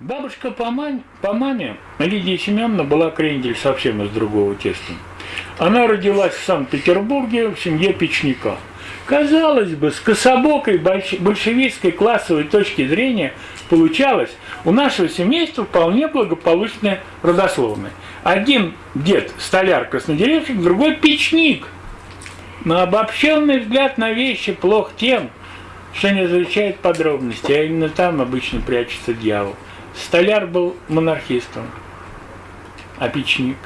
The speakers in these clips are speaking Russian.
Бабушка по, маме, по маме, Лидия Семеновна, была крендель совсем из другого теста. Она родилась в Санкт-Петербурге в семье печника. Казалось бы, с кособокой большевистской классовой точки зрения получалось у нашего семейства вполне благополучное родословное. Один дед столяр краснодеревщик, другой печник. Но обобщенный взгляд на вещи плох тем, что не изучает подробности, а именно там обычно прячется дьявол. Столяр был монархистом, а печник.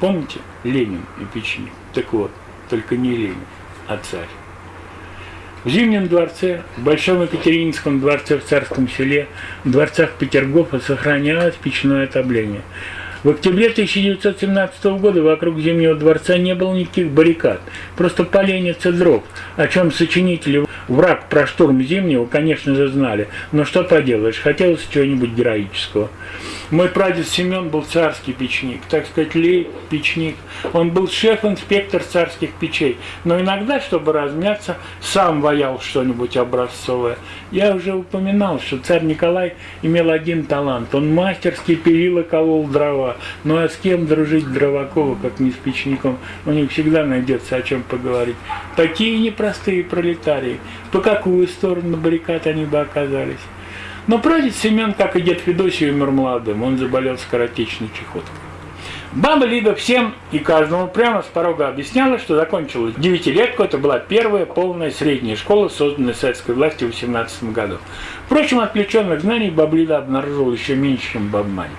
Помните? Ленин и печник. Так вот, только не Ленин, а царь. В Зимнем дворце, в Большом Екатерининском дворце в Царском селе, в дворцах Петергофа сохранялось печное отопление. В октябре 1917 года вокруг Зимнего дворца не было никаких баррикад, просто поленница дров, о чем сочинители враг про штурм Зимнего, конечно же, знали, но что поделаешь, хотелось чего-нибудь героического. Мой прадед Семен был царский печник, так сказать, лей печник. Он был шеф-инспектор царских печей, но иногда, чтобы размяться, сам ваял что-нибудь образцовое. Я уже упоминал, что царь Николай имел один талант. Он мастерски пилил и колол дрова. Ну а с кем дружить Дровакова, как не с печником? У них всегда найдется о чем поговорить. Такие непростые пролетарии. По какую сторону баррикад они бы оказались? Но прадед Семен, как и дед Федосий, умер молодым. Он заболел скоротечной чехоткой. Баба Лида всем и каждому прямо с порога объясняла, что закончила девятилетку. Это была первая полная средняя школа, созданная советской властью в 18 году. Впрочем, отвлеченных знаний баба Лида обнаружила еще меньше, чем баба Маня.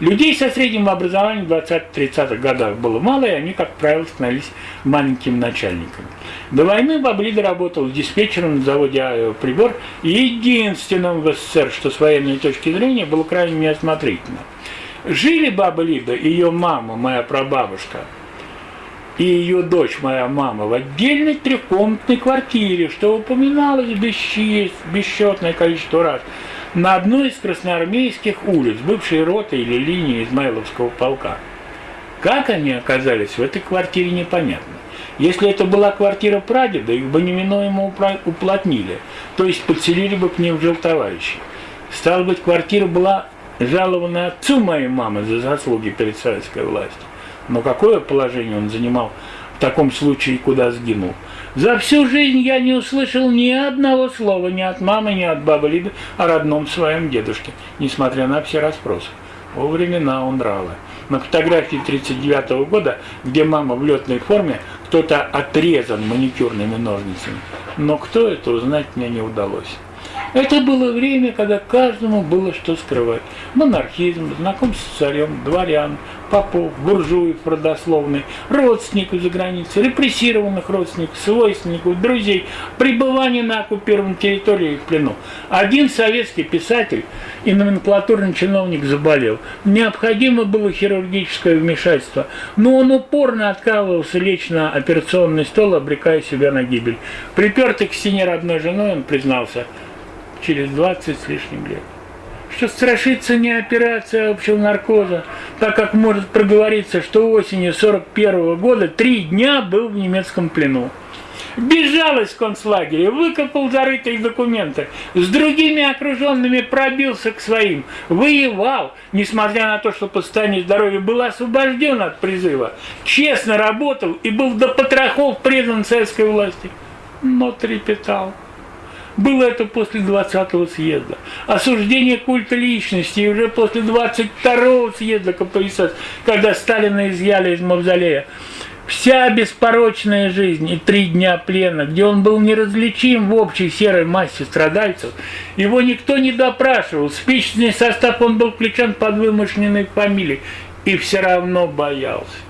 Людей со средним образованием в 20-30-х годах было мало, и они, как правило, становились маленькими начальниками. До войны Баблида работал диспетчером на заводе «Авиаприбор» единственным в СССР, что с военной точки зрения было крайне неосмотрительно. Жили Баба Лида и ее мама, моя прабабушка, и ее дочь, моя мама, в отдельной трехкомнатной квартире, что упоминалось бесчетное количество раз – на одной из красноармейских улиц, бывшей роты или линии Измайловского полка. Как они оказались в этой квартире, непонятно. Если это была квартира прадеда, их бы неминуемо уплотнили, то есть подселили бы к ним в жилтоварищи. Стало быть, квартира была жалована отцу моей мамы за заслуги перед советской властью. Но какое положение он занимал в таком случае, куда сгинул? За всю жизнь я не услышал ни одного слова ни от мамы, ни от бабы Лиды о родном своем дедушке, несмотря на все расспросы. О времена он нравы. На фотографии 39 -го года, где мама в летной форме, кто-то отрезан маникюрными ножницами. Но кто это, узнать мне не удалось. Это было время, когда каждому было что скрывать. Монархизм, знакомство с царем, дворян, попов, буржуев родословный, родственников за границей, репрессированных родственников, свойственников, друзей, пребывание на оккупированной территории в плену. Один советский писатель и номенклатурный чиновник заболел. Необходимо было хирургическое вмешательство, но он упорно отказывался лечь на операционный стол, обрекая себя на гибель. Припертый к стене родной женой, он признался – через 20 с лишним лет. Что страшится не операция общего наркоза, так как может проговориться, что осенью 41 -го года три дня был в немецком плену. Бежал из концлагеря, выкопал зарытые документы, с другими окруженными пробился к своим, воевал, несмотря на то, что по состоянию здоровья был освобожден от призыва, честно работал и был до потрохов предан советской власти, но трепетал. Было это после 20-го съезда. Осуждение культа личности уже после 22-го съезда КПСС, когда Сталина изъяли из мавзолея. Вся беспорочная жизнь и три дня плена, где он был неразличим в общей серой массе страдальцев, его никто не допрашивал, в спичечный состав он был включен под вымышленной фамилией и все равно боялся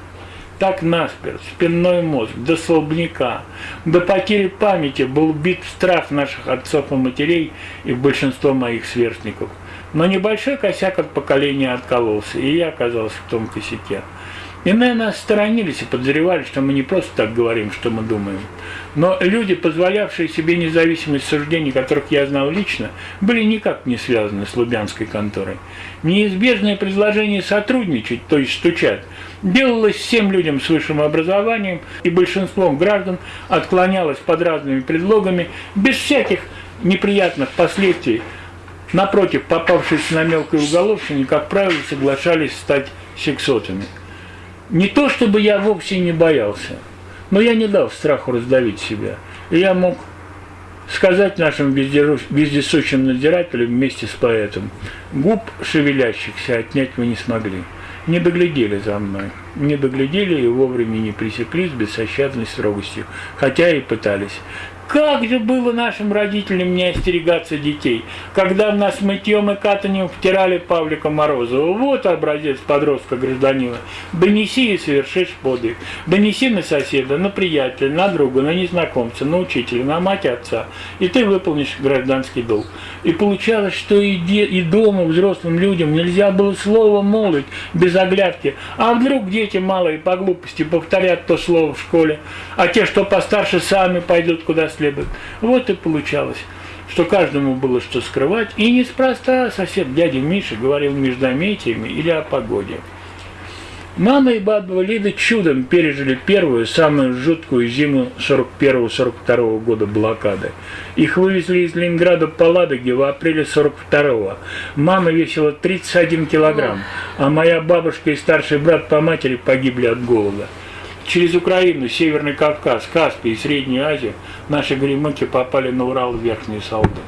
так насперть, спинной мозг, до столбняка, до потери памяти был бит страх наших отцов и матерей и большинства моих сверстников. Но небольшой косяк от поколения откололся, и я оказался в том косяке. Иные нас сторонились и подозревали, что мы не просто так говорим, что мы думаем. Но люди, позволявшие себе независимость суждений, которых я знал лично, были никак не связаны с Лубянской конторой. Неизбежное предложение сотрудничать, то есть стучать, делалось всем людям с высшим образованием, и большинством граждан отклонялось под разными предлогами, без всяких неприятных последствий Напротив, попавшись на мелкой уголовщине, как правило, соглашались стать сексотами. Не то, чтобы я вовсе не боялся, но я не дал страху раздавить себя. И я мог сказать нашим вездесущим надзирателям вместе с поэтом, губ шевелящихся отнять вы не смогли. Не доглядели за мной, не доглядели и вовремя не пресекли с бессощадной строгостью, хотя и пытались. Как же было нашим родителям не остерегаться детей, когда нас мытьем и катанием втирали Павлика Морозова. Вот образец подростка гражданина. Донеси и совершишь подвиг. Донеси на соседа, на приятеля, на друга, на незнакомца, на учителя, на мать отца. И ты выполнишь гражданский долг. И получалось, что и, де, и дома взрослым людям нельзя было слово молвить без оглядки. А вдруг дети малые по глупости повторят то слово в школе, а те, что постарше, сами пойдут куда следует. Вот и получалось что каждому было что скрывать, и неспроста сосед дядя Миша говорил междометиями или о погоде. Мама и баба Лида чудом пережили первую, самую жуткую зиму 41-42 года блокады. Их вывезли из Ленинграда по Ладоге в апреле 42-го. Мама весила 31 килограмм, а моя бабушка и старший брат по матери погибли от голода. Через Украину, Северный Кавказ, Каспий и Среднюю Азию наши гремыки попали на Урал в Верхние Салды.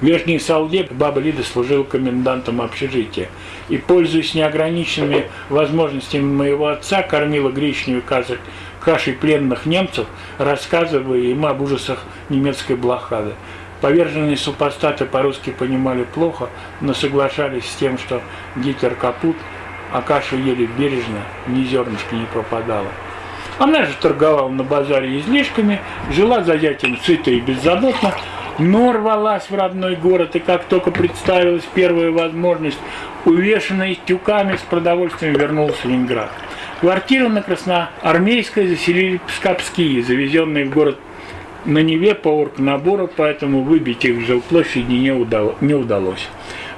В Верхней Салде баба Лида служила комендантом общежития и, пользуясь неограниченными возможностями моего отца, кормила гречневой кашей, пленных немцев, рассказывая им об ужасах немецкой блокады. Поверженные супостаты по-русски понимали плохо, но соглашались с тем, что Гитлер капут, а кашу ели бережно, ни зернышка не пропадало. Она же торговала на базаре излишками, жила за зятем сыто и беззаботно, но рвалась в родной город, и как только представилась первая возможность, увешанная тюками с продовольствием вернулась в Ленинград. Квартиру на Красноармейской заселили пскапские, завезенные в город на Неве по оргнабору, поэтому выбить их в жилплощади не, не удалось.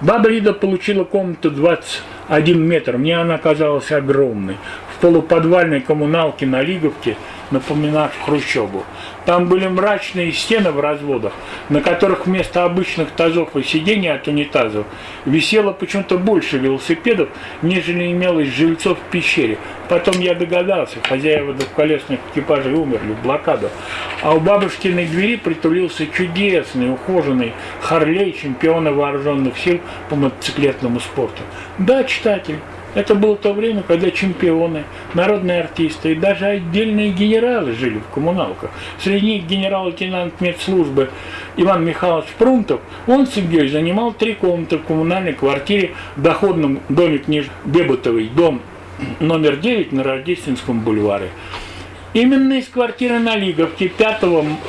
Баба Лида получила комнату 21 метр, мне она казалась огромной, в полуподвальной коммуналке на Лиговке, напоминавшей Хрущебу. Там были мрачные стены в разводах, на которых вместо обычных тазов и сидений от унитазов висело почему-то больше велосипедов, нежели имелось жильцов в пещере. Потом я догадался, хозяева двухколесных экипажей умерли в блокаду. А у бабушкиной двери притулился чудесный, ухоженный Харлей чемпиона вооруженных сил по мотоциклетному спорту. Да, читатель, это было то время, когда чемпионы, народные артисты и даже отдельные генералы жили в коммуналках. Среди них генерал-лейтенант медслужбы Иван Михайлович Прунтов, он с семьей занимал три комнаты в коммунальной квартире в доходном доме книж Бебутовой, дом номер 9 на Рождественском бульваре. Именно из квартиры на Лиговке 5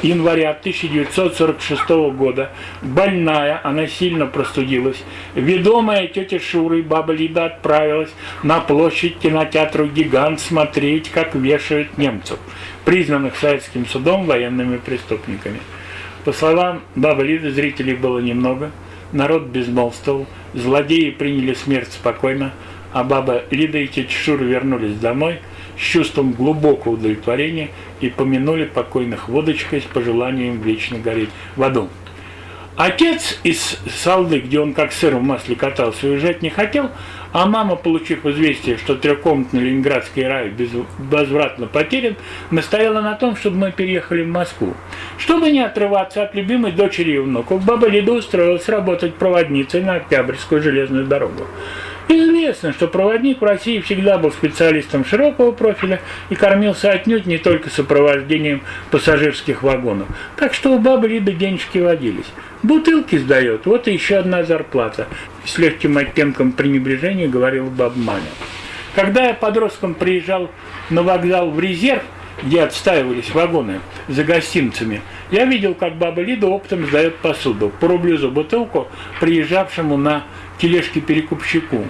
января 1946 года больная, она сильно простудилась, ведомая тетя Шурой баба Лида отправилась на площадь кинотеатру «Гигант» смотреть, как вешают немцев, признанных советским судом военными преступниками. По словам бабы Лиды, зрителей было немного, народ безмолвствовал, злодеи приняли смерть спокойно, а баба Лида и тетя Шура вернулись домой – с чувством глубокого удовлетворения и помянули покойных водочкой с пожеланием вечно гореть в аду. Отец из Салды, где он как сыр в масле катался, уезжать не хотел, а мама, получив известие, что трехкомнатный ленинградский рай безвозвратно потерян, настояла на том, чтобы мы переехали в Москву. Чтобы не отрываться от любимой дочери и внуков, баба Лида устроилась работать проводницей на Октябрьскую железную дорогу. Известно, что проводник в России всегда был специалистом широкого профиля и кормился отнюдь не только сопровождением пассажирских вагонов. Так что у бабы Лиды денежки водились. Бутылки сдает, вот и еще одна зарплата. С легким оттенком пренебрежения говорил баба Маня. Когда я подростком приезжал на вокзал в резерв, где отстаивались вагоны за гостинцами, я видел, как баба Лида оптом сдает посуду по за бутылку приезжавшему на тележке перекупщику.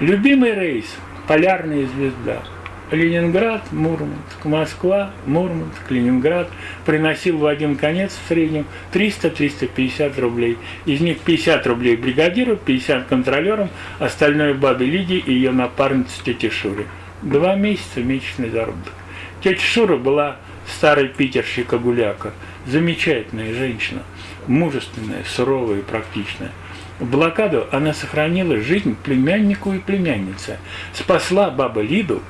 Любимый рейс – полярная звезда. Ленинград, Мурманск, Москва, Мурманск, Ленинград приносил в один конец в среднем 300-350 рублей. Из них 50 рублей бригадиру, 50 контролерам, остальное бабе Лиде и ее напарнице тете Шуре. Два месяца месячный заработок. Тетя Шура была старый питерщика Гуляка. Замечательная женщина, мужественная, суровая и практичная. В блокаду она сохранила жизнь племяннику и племяннице, спасла баба Лиду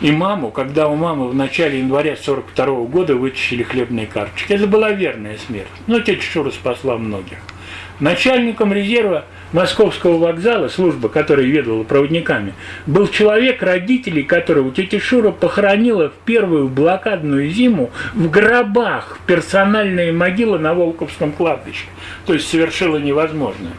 и маму, когда у мамы в начале января 42 -го года вытащили хлебные карточки. Это была верная смерть, но тетя Шура спасла многих. Начальником резерва Московского вокзала, служба, которая ведала проводниками, был человек, родителей которого тетя Шура похоронила в первую блокадную зиму в гробах персональные могилы на Волковском кладбище. То есть совершила невозможное.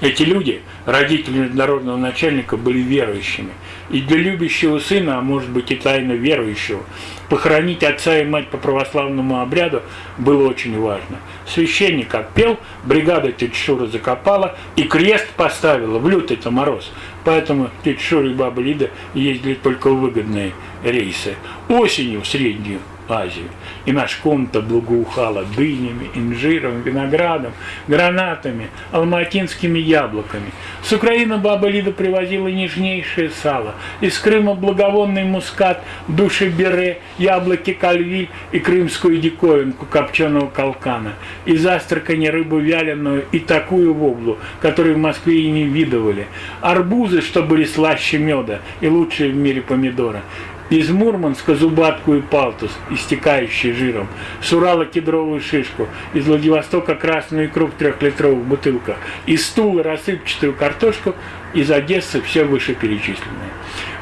Эти люди, родители международного начальника, были верующими. И для любящего сына, а может быть и тайно верующего, похоронить отца и мать по православному обряду было очень важно. Священник как пел, бригада тетя Шура закопала и крест поставила в лютый-то мороз. Поэтому тетя Шура и баба Лида ездили только в выгодные рейсы. Осенью Среднюю Азию. И наша комната благоухала дынями, инжиром, виноградом, гранатами, алматинскими яблоками. С Украины баба Лида привозила нежнейшее сало. Из Крыма благовонный мускат, души бере, яблоки кальвиль и крымскую диковинку копченого калкана. Из Астрахани рыбу вяленую и такую воблу, которую в Москве и не видывали. Арбузы, что были слаще меда и лучшие в мире помидоры. Из Мурманска зубатку и палтус, истекающий жиром. С Урала кедровую шишку. Из Владивостока красную икру в трехлитровых бутылках. Из Стула рассыпчатую картошку. Из Одессы все вышеперечисленное.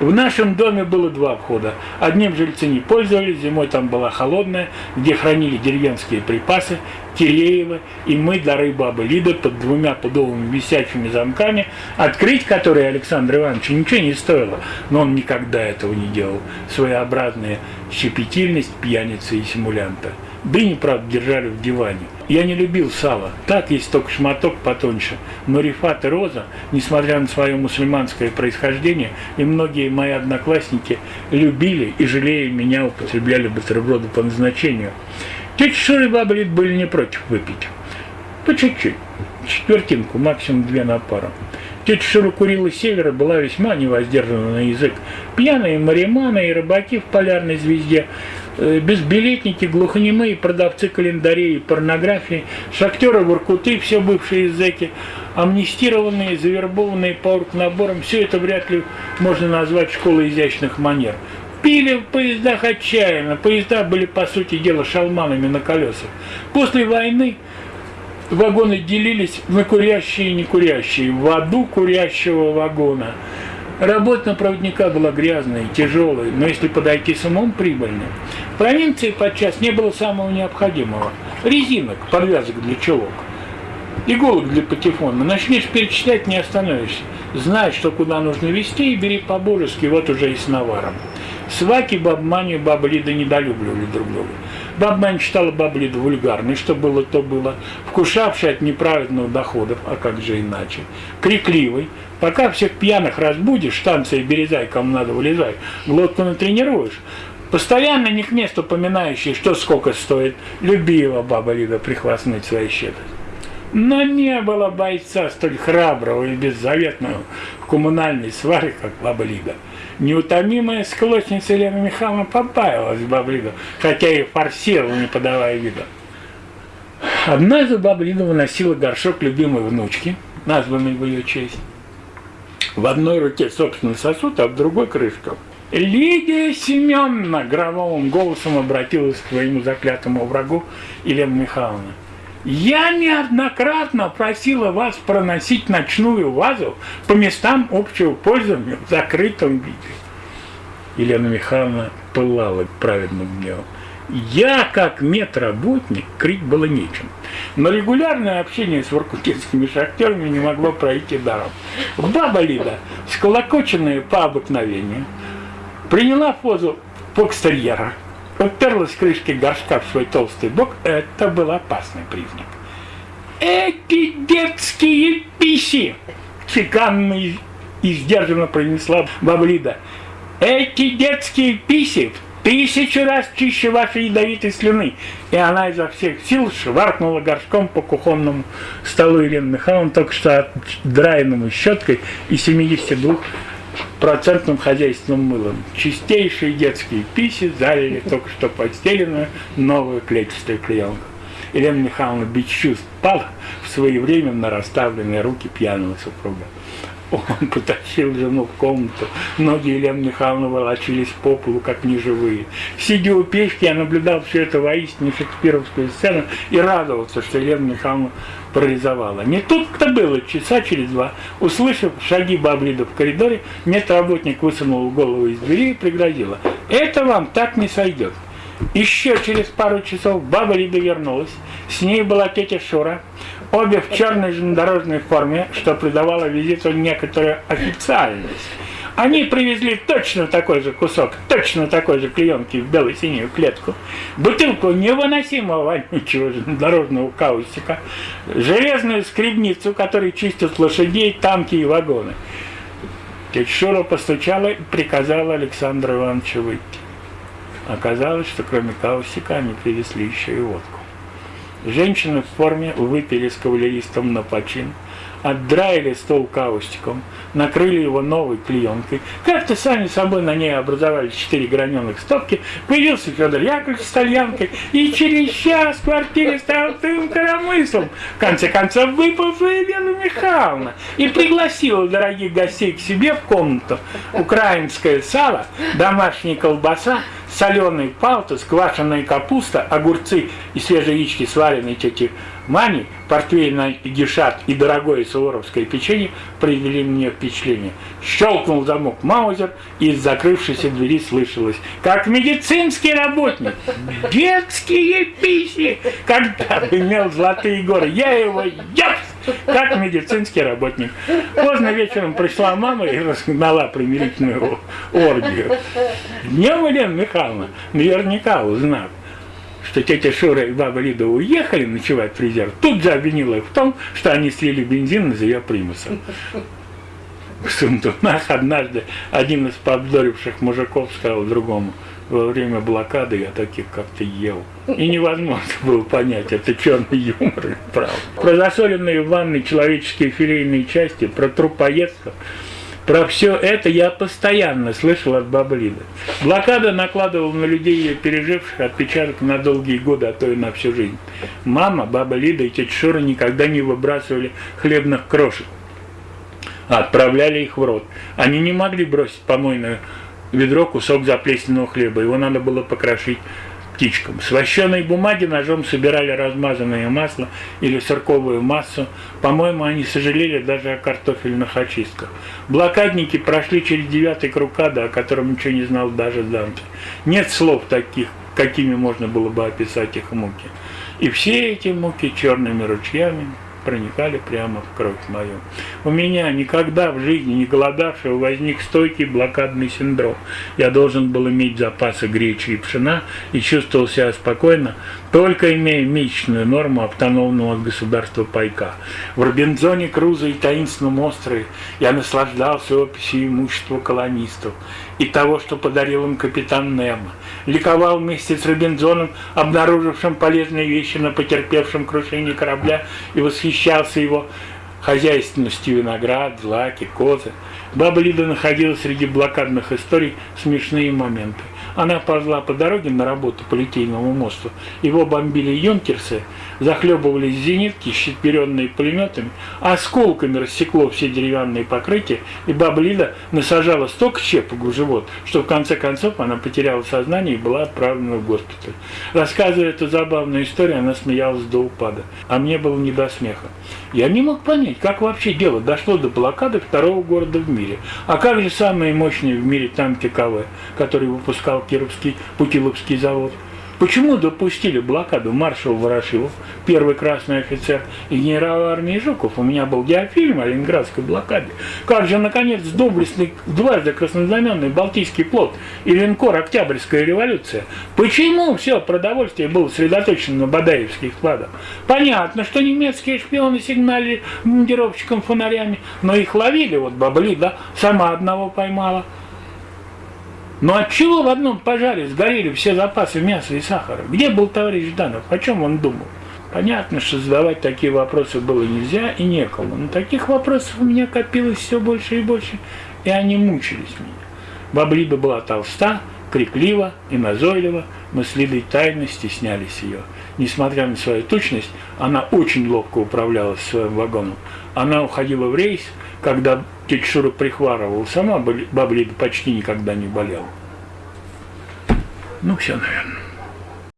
В нашем доме было два входа. Одним жильцы не пользовались, зимой там была холодная, где хранили деревенские припасы, Киреева и мы, дары бабы Лиды, под двумя пудовыми висячими замками, открыть которые Александру Ивановичу ничего не стоило, но он никогда этого не делал. Своеобразная щепетильность пьяницы и симулянта. Дыни, правда, держали в диване. Я не любил сало. Так есть только шматок потоньше. Но Рифат и Роза, несмотря на свое мусульманское происхождение, и многие мои одноклассники любили и, жалея меня, употребляли бутерброды по назначению. Тетя Шура и баба Лид были не против выпить. По чуть-чуть. Четвертинку, максимум две на пару. Тетя Шура курила севера, была весьма невоздержана на язык. Пьяные мариманы и рыбаки в полярной звезде – безбилетники, глухонемые, продавцы календарей и порнографии, шахтеры, воркуты, все бывшие зэки, амнистированные, завербованные по наборам, все это вряд ли можно назвать школой изящных манер. Пили в поездах отчаянно, поезда были, по сути дела, шалманами на колесах. После войны вагоны делились на курящие и некурящие, в аду курящего вагона – Работа на проводника была грязной, тяжелой, но если подойти с умом, прибыльной. В провинции подчас не было самого необходимого. Резинок, подвязок для чулок, иголок для патефона. Начнешь перечислять, не остановишься. Знай, что куда нужно вести, и бери по-божески, вот уже и с наваром. Сваки, бабмани баба Лида недолюбливали друг друга. Бабмань считала бабу Лиду вульгарной, что было, то было, вкушавшей от неправедных доходов, а как же иначе, крикливой, Пока всех пьяных разбудишь, станция Березай, кому надо вылезай, глотку натренируешь, постоянно не к месту поминающий, что сколько стоит, любила баба Лида прихвастнуть свои щедрость. Но не было бойца столь храброго и беззаветного в коммунальной сваре, как баба Лида. Неутомимая склочница Елена Михайловна побаивалась Лиду, хотя и форсировала, не подавая вида. Однажды баба Лида выносила горшок любимой внучки, названной в ее честь, в одной руке, собственно, сосуд, а в другой крышка. Лидия Семеновна громовым голосом обратилась к своему заклятому врагу Елена Михайловна. Я неоднократно просила вас проносить ночную вазу по местам общего пользования в закрытом виде. Елена Михайловна пылала праведным гневом. Я, как медработник, крик было нечем. Но регулярное общение с воркутинскими шахтерами не могло пройти даром. Баба Лида, сколокоченная по обыкновению, приняла позу фокстерьера, уперлась крышкой горшка в свой толстый бок. Это был опасный признак. «Эти детские писи!» чеканно и сдержанно произнесла баба Лида. «Эти детские писи тысячу раз чище вашей ядовитой слюны. И она изо всех сил шваркнула горшком по кухонному столу Елены Михайловны, только что отдраенному щеткой и 72 процентным хозяйственным мылом. Чистейшие детские писи залили только что подстеленную новую клетчатую клеенку. Елена Михайловна чувств пала в своевременно расставленные руки пьяного супруга. Он потащил жену в комнату. Ноги Елены Михайловны волочились по полу, как неживые. Сидя у печки, я наблюдал все это воистину шекспировскую сцену и радовался, что Елена Михайловна парализовала. Не тут-то было, часа через два. Услышав шаги Баблида в коридоре, медработник высунул голову из двери и пригрозила. «Это вам так не сойдет». Еще через пару часов баба Лида вернулась. С ней была тетя Шура. Обе в черной железнодорожной форме, что придавало визиту некоторую официальность. Они привезли точно такой же кусок, точно такой же клеенки в бело-синюю клетку, бутылку невыносимого вонючего железнодорожного каустика, железную скребницу, которой чистят лошадей, танки и вагоны. Тетя Шура постучала и приказала Александру Ивановичу выйти. Оказалось, что кроме каустика они привезли еще и водку. Женщины в форме выпили с кавалеристом на почин, отдраили стол каустиком, накрыли его новой клеенкой. Как-то сами собой на ней образовались четыре граненых стопки. Появился Федор Яковлевич с тальянкой, и через час в квартире стал тым коромыслом. В конце концов, выпала Елена Михайловна и пригласила дорогих гостей к себе в комнату. Украинское сало, домашняя колбаса, соленый палтус, квашеная капуста, огурцы и свежие яички, сваренные тети Мани, портвейный гешат и дорогое суворовское печенье произвели мне впечатление. Щелкнул замок Маузер, и из закрывшейся двери слышалось, как медицинский работник, детские писи, когда имел золотые горы, я его ешь! Как медицинский работник. Поздно вечером пришла мама и разгнала примирительную оргию. Днем Елена Михайловна наверняка узнав, что тетя Шура и баба Лида уехали ночевать в резерв, тут же обвинила их в том, что они слили бензин из ее примуса. В Сундунах однажды один из поддоривших мужиков сказал другому – во время блокады я таких как-то ел. И невозможно было понять, это черный юмор или правда. Про засоленные в ванной человеческие филейные части, про трупоедство, про все это я постоянно слышал от бабы Лиды. Блокада накладывала на людей, ее переживших, отпечаток на долгие годы, а то и на всю жизнь. Мама, баба Лида и тетя Шура никогда не выбрасывали хлебных крошек, а отправляли их в рот. Они не могли бросить помойную ведро кусок заплесненного хлеба. Его надо было покрошить птичкам. С вощеной бумаги ножом собирали размазанное масло или сырковую массу. По-моему, они сожалели даже о картофельных очистках. Блокадники прошли через девятый круг ада, о котором ничего не знал даже Данте. Нет слов таких, какими можно было бы описать их муки. И все эти муки черными ручьями проникали прямо в кровь мою. У меня никогда в жизни не голодавшего возник стойкий блокадный синдром. Я должен был иметь запасы гречи и пшена и чувствовал себя спокойно, только имея месячную норму автономного от государства пайка. В Робинзоне Круза и таинственном острове я наслаждался описью имущества колонистов и того, что подарил им капитан Немо. Ликовал вместе с Робинзоном, обнаружившим полезные вещи на потерпевшем крушении корабля, и восхищался его хозяйственностью виноград, злаки, козы. Баба Лида находила среди блокадных историй смешные моменты. Она ползла по дороге на работу по Литейному мосту. Его бомбили юнкерсы, захлебывались зенитки, щетверенные пулеметами, осколками рассекло все деревянные покрытия, и баба Лида насажала столько щепок в живот, что в конце концов она потеряла сознание и была отправлена в госпиталь. Рассказывая эту забавную историю, она смеялась до упада, а мне было не до смеха. Я не мог понять, как вообще дело дошло до блокады второго города в мире. А как же самый мощный в мире танки КВ, который выпускал Кировский Путиловский завод? Почему допустили блокаду маршал Ворошилов, первый красный офицер, и генерал армии Жуков? У меня был диафильм о ленинградской блокаде. Как же, наконец, доблестный, дважды краснознаменный Балтийский флот и линкор «Октябрьская революция»? Почему все продовольствие было сосредоточено на Бадаевских складах? Понятно, что немецкие шпионы сигнали мундировщикам фонарями, но их ловили, вот Бабли, да, сама одного поймала. Но от чего в одном пожаре сгорели все запасы мяса и сахара? Где был товарищ Жданов? О чем он думал? Понятно, что задавать такие вопросы было нельзя и некому. Но таких вопросов у меня копилось все больше и больше. и они мучились меня. Баба Лида была толста, криклива и назойлива, мы с Лидой тайно стеснялись ее. Несмотря на свою точность, она очень ловко управлялась своим вагоном. Она уходила в рейс, когда тетя Шура сама баба почти никогда не болела. Ну, все, наверное.